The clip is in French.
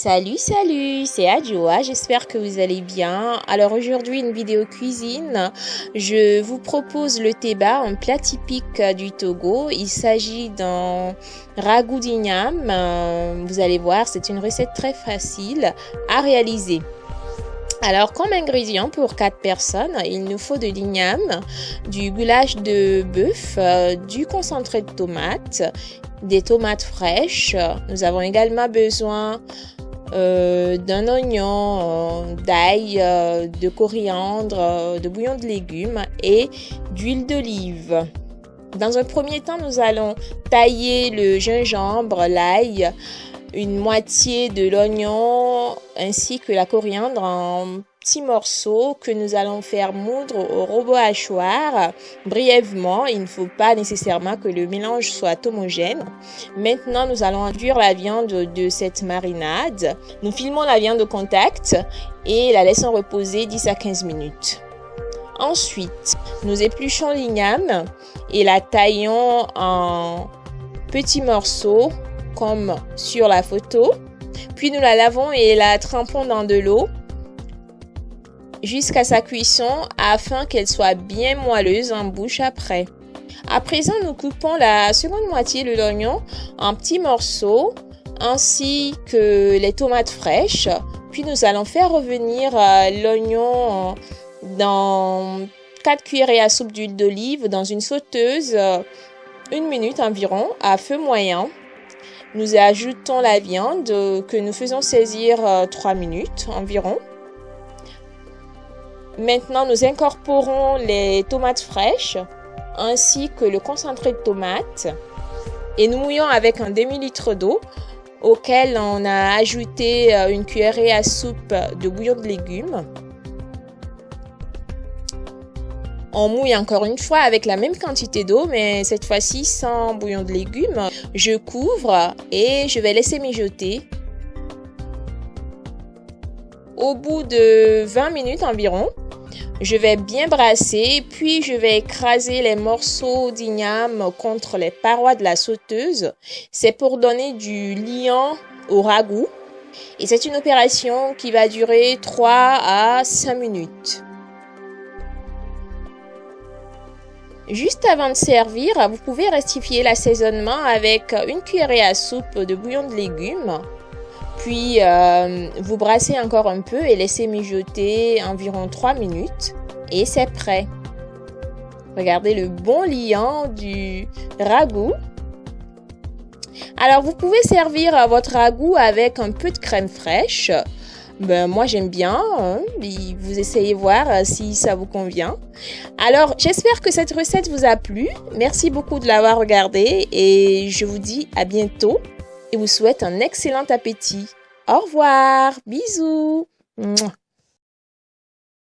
Salut, salut, c'est Adjoa, j'espère que vous allez bien. Alors aujourd'hui, une vidéo cuisine. Je vous propose le teba, un plat typique du Togo. Il s'agit d'un ragoût d'igname. Vous allez voir, c'est une recette très facile à réaliser. Alors, comme ingrédient pour 4 personnes, il nous faut de l'igname, du goulash de bœuf, euh, du concentré de tomates, des tomates fraîches. Nous avons également besoin euh, d'un oignon, euh, d'ail, euh, de coriandre, de bouillon de légumes et d'huile d'olive. Dans un premier temps, nous allons tailler le gingembre, l'ail, une moitié de l'oignon ainsi que la coriandre en morceaux que nous allons faire moudre au robot hachoir brièvement. Il ne faut pas nécessairement que le mélange soit homogène. Maintenant, nous allons induire la viande de cette marinade. Nous filmons la viande au contact et la laissons reposer 10 à 15 minutes. Ensuite, nous épluchons l'igname et la taillons en petits morceaux comme sur la photo. Puis nous la lavons et la trempons dans de l'eau jusqu'à sa cuisson afin qu'elle soit bien moelleuse en bouche après. À présent, nous coupons la seconde moitié de l'oignon en petits morceaux ainsi que les tomates fraîches. Puis nous allons faire revenir euh, l'oignon dans 4 cuillerées à soupe d'huile d'olive dans une sauteuse euh, une minute environ à feu moyen. Nous ajoutons la viande que nous faisons saisir 3 euh, minutes environ. Maintenant, nous incorporons les tomates fraîches ainsi que le concentré de tomates et nous mouillons avec un demi-litre d'eau auquel on a ajouté euh, une cuillerée à soupe de bouillon de légumes. On mouille encore une fois avec la même quantité d'eau, mais cette fois-ci sans bouillon de légumes. Je couvre et je vais laisser mijoter. Au bout de 20 minutes environ, je vais bien brasser, puis je vais écraser les morceaux d'igname contre les parois de la sauteuse. C'est pour donner du liant au ragoût. Et c'est une opération qui va durer 3 à 5 minutes. Juste avant de servir, vous pouvez rectifier l'assaisonnement avec une cuillerée à soupe de bouillon de légumes. Puis euh, vous brassez encore un peu et laissez mijoter environ 3 minutes et c'est prêt. Regardez le bon liant du ragoût. Alors vous pouvez servir votre ragoût avec un peu de crème fraîche. Ben, moi j'aime bien, hein. vous essayez voir euh, si ça vous convient. Alors j'espère que cette recette vous a plu. Merci beaucoup de l'avoir regardée et je vous dis à bientôt et vous souhaite un excellent appétit. Au revoir, bisous.